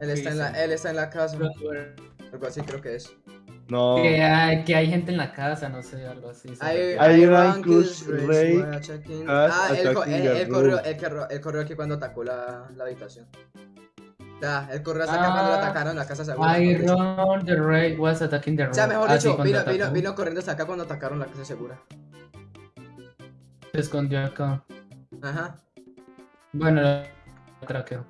Él está, en la, él está en la casa. Algo así creo que es. No. Que hay, que hay gente en la casa, no sé, algo así. Hay. Hay rankings, Ah, él, co- room. él, corrió, él corrió aquí cuando atacó la, la habitación. Ya, él corrió hasta acá cuando lo Ah. atacaron la casa segura. dicho. Iron, the raid was attacking the O sea, mejor Ah, sí, dicho, vino, vino, vino corriendo hasta acá cuando atacaron la casa segura. Se escondió acá. Ajá. Bueno, lo craqueo.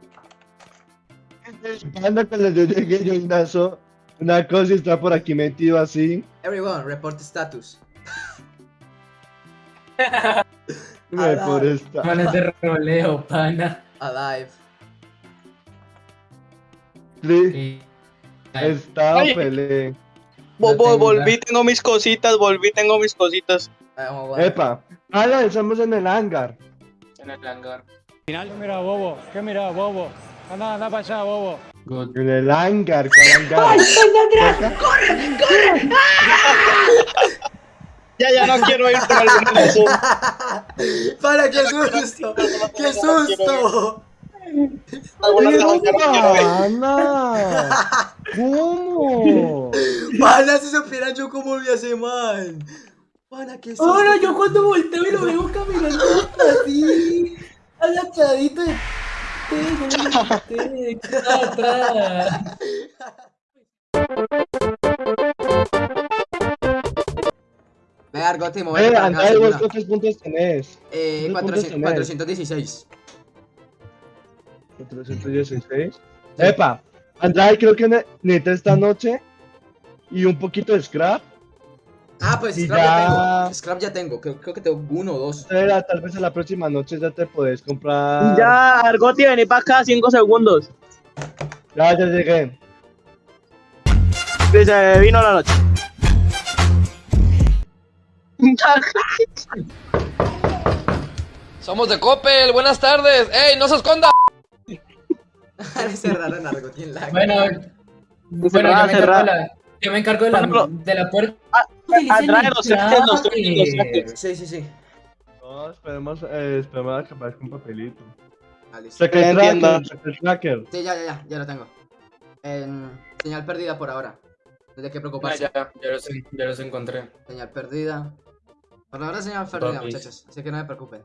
Anda cuando yo llegué, yo una cosa y está por aquí metido así. Everyone, report status. Por esta. Manes de roleo, pana. Alive. Sí, Yo bo- tengo volví, tengo mis cositas, volví, tengo mis cositas. Ah. Epa. Ala, estamos en el hangar. En el hangar. ¿Qué mira, bobo? ¿Qué mira, bobo? Anda, anda para allá, bobo. En el hangar, ¿cuál hangar? Ya, ya no quiero ir por alguna razón. ¡Para, qué susto! ¡Qué susto! No. Ana! ¿Cómo? Pana, si supieran yo cómo vi a ese man. Pana, qué susto. Ahora yo cuando volteo y lo veo caminando así, agachadito de... Yo le dije, ¿qué está atrás? Ve, Argote, muévete Eh, Andrés, ¿vos cuántos puntos tenés? Eh, ¿cuántos 400 puntos tenés? 416. 416. Epa, Andrade creo que ne- necesita esta noche y un poquito de scrap. Ah, pues Scrap ya- ya tengo. Scrap ya tengo. Creo, creo que tengo uno o dos. Era, tal vez a la próxima noche ya te podés comprar. Ya, Argoti, vení para acá, 5 segundos. Ya, ya llegué. Se vino la noche. Somos de Coppel, buenas tardes. ¡Ey, no se esconda! Cerraron Argote en la Bueno, bueno, yo me encargo de la, yo me encargo de la, Pablo. de la puerta. Ah, El los los. Sí, sí, sí. No, esperemos, eh, esperemos a que aparezca un papelito. Ah, listo. El Entiendo. tracker, el tracker. Sí, ya, ya, ya. Ya lo tengo. En señal perdida por ahora. No hay de qué Ah, preocuparse. ya, ya los, ya los encontré. Señal perdida. Por ahora señal perdida, Papis. muchachos. Así que no me preocupen.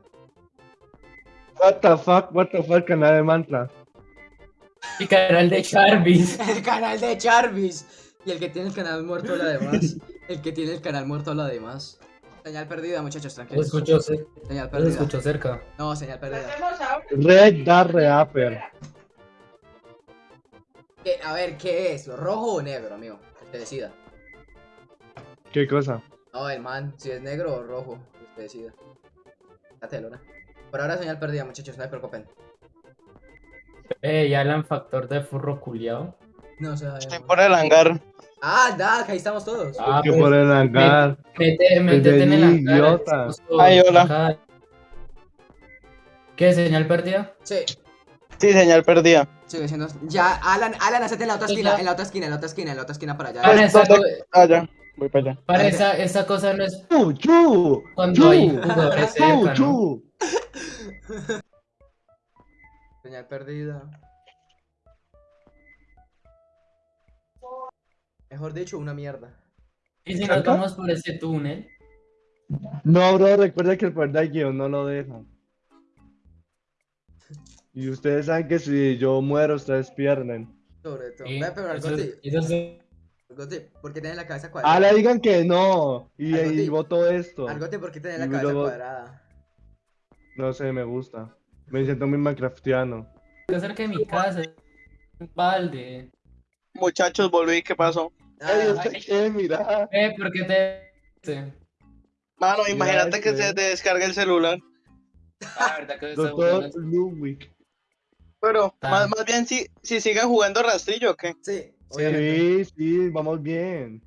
What the fuck, what the fuck, canal de mantra. Y canal de Jarvis. El canal de Jarvis. Y el que tiene el canal muerto lo demás. El que tiene el canal muerto lo demás. Señal perdida, muchachos, Lo tranquilos. escucho, cer- Señal lo perdida. escucho cerca. No, señal perdida. Red Dark Reaper. ¿Qué- a ver, ¿qué es? ¿Rojo o negro, amigo? Que Usted decida. ¿Qué cosa? No, el man, si es negro o rojo, que usted decida. Date, Luna. Por ahora señal perdida, muchachos, no se preocupen. Eh, ya Alan Factor de furro culiao. No se Estoy por el hangar. Ah, da, que ahí estamos todos. Ah, que pues, por el hangar. Mete, métete en el hangar. idiota. Ay, hola. ¿Qué? ¿Señal perdida? Sí, Sí, señal perdida. sigue siendo. Ya, Alan, Alan, hacete en la otra esquina, en la otra esquina, en la otra esquina, en la otra esquina para allá. Para, esa, ¿dónde- co- Ah, ya. Voy para allá. para esa, esa cosa no es ¡Chu, chu! cuando hay ¡Chu! jugadores ¡Chu, cerca, ¿no? chu! Señal perdida. Mejor dicho, una mierda. Y si nos vamos por ese túnel. No, bro, recuerda que el poder del guion no lo deja. Y ustedes saben que si yo muero, ustedes pierden. Sobre todo. Sí, eso, eso ¿por qué tiene la cabeza Ah, cuadrada? le digan que no. Y, y voto esto. Argote, ¿por qué tiene la cabeza luego- cuadrada? No sé, me gusta. Me siento muy minecraftiano. está cerca de mi casa. Un balde. Muchachos, volví, ¿qué pasó? Ey, Ah. Mira. Eh, ¿por qué te.? Sí. Mano, imagínate que se te descargue el celular. Ah, verdad que Doctor. Ludwig. Pero, Ah. más, más bien, si, si siguen jugando rastrillo, ¿o qué? sí. Sí, sí, vamos bien.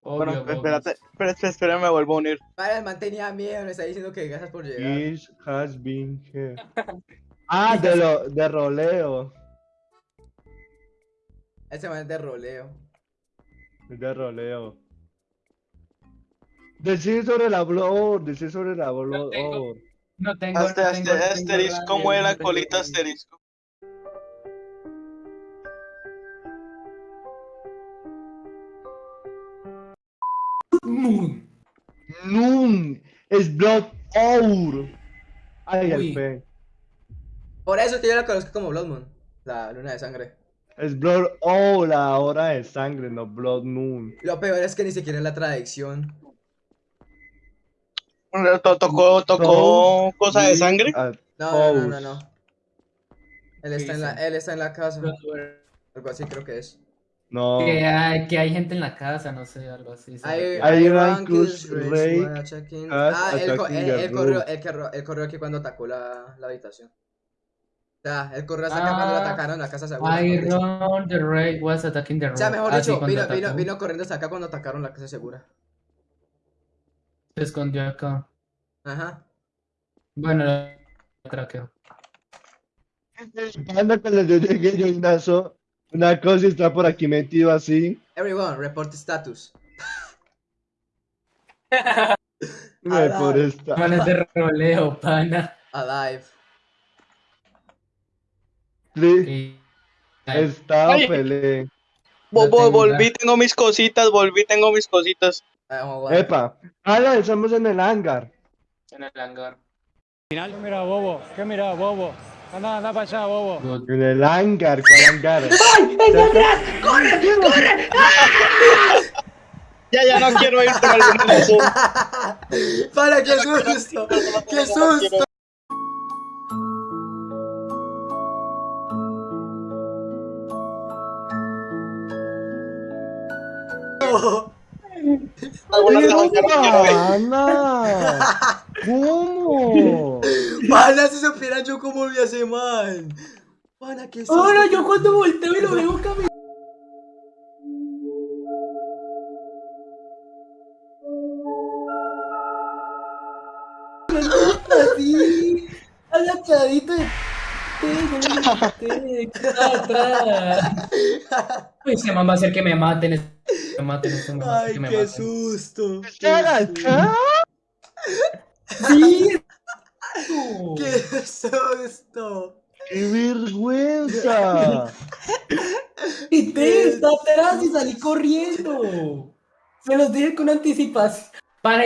Obvio, Bueno, espérate, espérate, espérate, me vuelvo a unir. Vale, el man tenía miedo, me está diciendo que gracias por llegar. Fish has been here. Ah, de lo, de roleo. Ese man es de roleo de roleo. Decir sobre el labor, decir sobre el labor. No tengo, no Hasta, no tengo, este asterisco, ¿cómo es la colita asterisco? Nun. Es Blood Our. Ay, el Por eso que yo la conozco como Bloodmoon, la luna de sangre. Es Blood Hour, la hora de sangre, no Blood Moon. Lo peor es que ni siquiera es la tradición. To- Tocó, tocó cosa de sangre. No, no, no, no. Él está, en la, él está en la casa. Algo así creo que es. No. Que hay, que hay gente en la casa, no sé, algo así. Hay, hay Wara, check-in. Cat, Ah, él, corrió, él, corrió, él corrió aquí cuando atacó la, la habitación. Sea, él corrió hasta acá cuando lo Ah, atacaron la casa segura. Iron the Raid was attacking the O sea, mejor Ah, sí, dicho, vino, vino, vino corriendo hasta acá cuando atacaron la casa segura. Se escondió acá. Ajá. Bueno, lo craqueo. Cuando cuando yo llegué, yo inazo una cosa está por aquí metido así. Everyone, report status. Me por esta. Manes de roleo, pana. Alive. Y- Estaba Ay. pele. Vo- No vo- tengo volví, tengo mis cositas, volví, tengo mis cositas. Ah, vamos. Epa. Ala, estamos en el hangar. En el hangar. ¿Qué mira, bobo? ¿Qué mira, bobo? Anda, anda para allá, bobo. En el hangar, ¿cuál hangar? Ya, ya no quiero ir por razón. Para, qué susto. Qué susto. No. Pana. ¿Cómo? Pana, si supieran yo cómo vi a ese man. Pana, qué. Ahora yo cuando volteo y lo veo caminar. Así, agachadito de. Uy, ese man va a hacer que me maten. Me maten, ese man va a hacer Ay, que me qué maten. susto. ¿Qué agachá? Sí. Qué susto. ¡Qué vergüenza! Y te está atrás y salí corriendo. Se los dije con anticipación. Para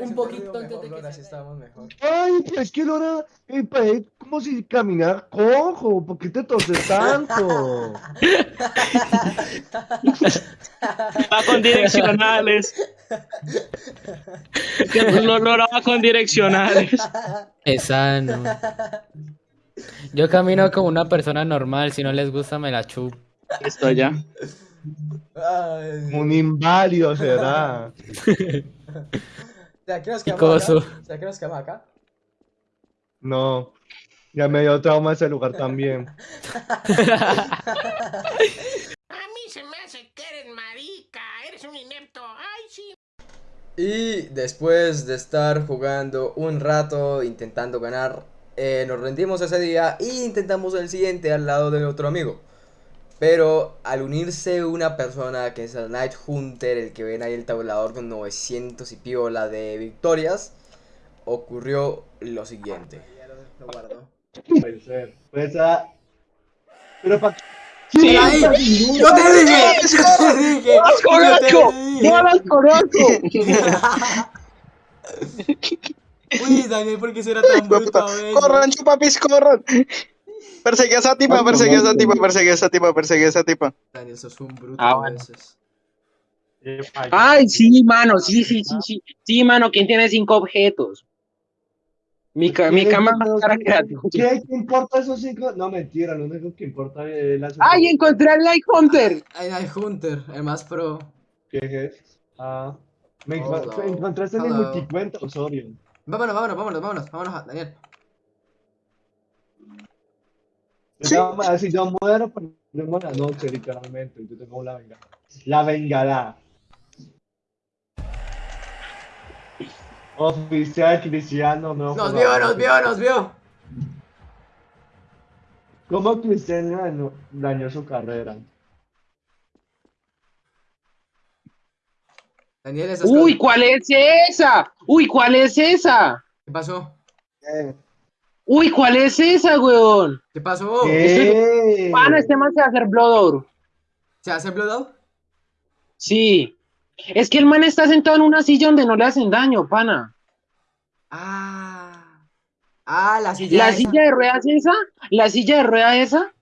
un poquito antes de que Ahora sí se- estábamos mejor. Ay, es que Lora, eh, parece como si caminara cojo. ¿Por qué te toses tanto? Va con direccionales. Que lo lograba con direccionales. Es sano. Yo camino como una persona normal, si no les gusta me la chupo. Esto ya. Ay. Un inválido será. ¿Será que nos quedamos Picoso. acá? ¿Será que nos quedamos acá? No. Ya me dio trauma ese lugar también. A mí se me hace que eres marica, eres un inepto. Ay, sí. Y después de estar jugando un rato intentando ganar, eh, nos rendimos ese día e intentamos el siguiente al lado de otro amigo. Pero al unirse una persona que es el Night Hunter, el que ven ahí el tablador con 900 y piola de victorias, ocurrió lo siguiente. Lo guardo. Puede ser. Pues, ah, Pero para Sí. ¡Yo te dije! ¡Yo te dije! ¡Yo te dije! ¡No las conozco! Uy, Daniel, ¿por qué será tan bruto? Corran, chupapis, corran. Perseguí a esa tipa, perseguí a esa tipa, perseguí a esa tipa, perseguí a esa tipa. Daniel, sos un bruto Ah, bueno. Ay, sí, mano, sí, sí, sí, sí. Sí, mano, ¿quién tiene cinco objetos? Mi, ca- mi cama más cara que la. ¿Qué ¿Qué importa esos cinco? No, mentira, lo único que importa es la ¡Ay, encontré al Light Hunter! Ay, Night Hunter, el más pro. ¿Qué es? Ah, me enco- encontraste en el multicuenta, Osorio. Vámonos, vámonos, vámonos, vámonos, vámonos, Daniel. Todas maneras, Si yo muero, perdemos la noche, literalmente. Yo tengo la venganza. La vengará. Oficial Cristiano, no. Nos por vio, nos vio, nos vio. ¿Cómo Cristiano dañó, dañó su carrera? Daniel, esas ¡Uy, cosas- cuál es esa! ¡Uy, cuál es esa! ¿Qué pasó? ¿Qué? ¡Uy, cuál es esa, weón! ¿Qué pasó? ¿Qué? Pana, este man se va a hacer Blood Oro. ¿Se hace Blood Out? Sí. Es que el man está sentado en una silla donde no le hacen daño, pana. Ah. Ah, la silla. La esa. silla de ruedas esa, la silla de ruedas esa,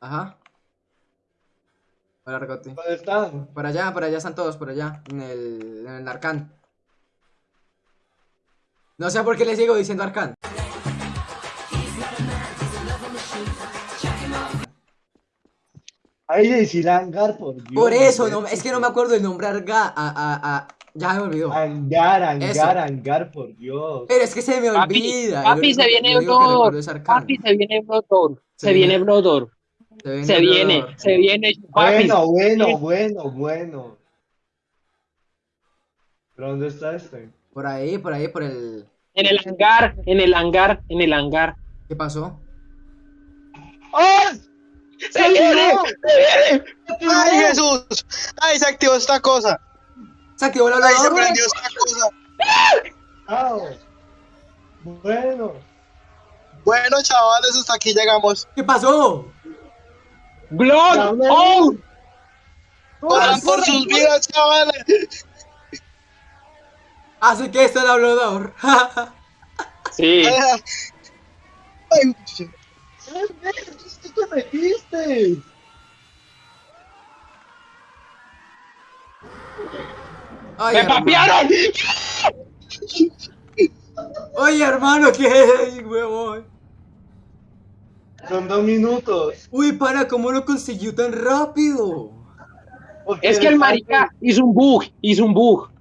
Ajá. Hola, Argote. ¿Dónde están? Por allá, por allá están todos, por allá, en el, en el Arcán. No sé por qué le sigo diciendo Arcán. Ahí decir hangar, por Dios. Por eso, no es que no me acuerdo el nombre Arga, a, a, a, ya me olvidó. Hangar, hangar, Eso. hangar, por Dios. Pero es que se me Papi, olvida. papi, se viene Arcán. papi, se viene Blodor, Se viene- Blodor, se viene, se viene, papi. Bueno, bueno, bueno, bueno. ¿Pero dónde está este? Por ahí, por ahí, por el... En el hangar, en el hangar, en el hangar. ¿Qué pasó? ¡Ah! ¡Se viene! ¡Ay, Jesús! ¡Ay, se activó esta cosa! Se activó el ¡Ay, se prendió esta cosa! ¡Ah! Bueno. Bueno, chavales, hasta aquí llegamos. ¿Qué pasó? No, ¡Oh! Corran por sus vidas, chavales. Así que este es el hablador. Sí. Ay, ¿Qué te metiste? Ay, ¡Me papearon! Oye, hermano, ¿qué es, huevón? Son dos minutos. Uy, para, ¿cómo lo consiguió tan rápido? Porque Es que el marica hizo un bug, hizo un bug.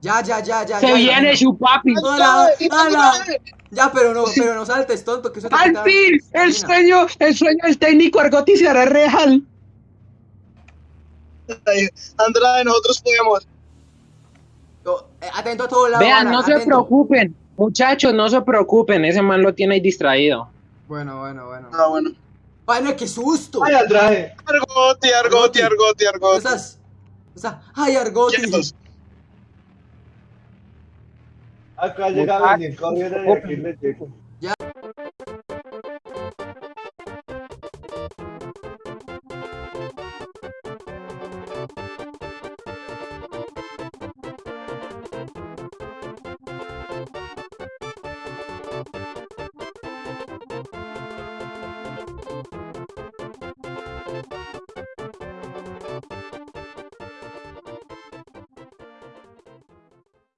Ya, ya, ya, ya. Se ya, viene su papi. ¡Hala! ¡Hala! Ya, pero no, pero no saltes, tonto, que eso te Al quita fin, el sueño, el sueño del técnico Argotti se hará real. Andrade, nosotros podemos. Eh, Atento a todo lado. Vean, no se preocupen, muchachos, no se preocupen, ese man lo tiene ahí distraído. Bueno, bueno, bueno. Ah, bueno. ¡Ay, no, qué susto! ¡Ay, Andrade! Argoti, Argoti, Argoti, Argoti. Esa. ¡Ay, Argoti! Quietos. A venir corriendo y aquí le llego.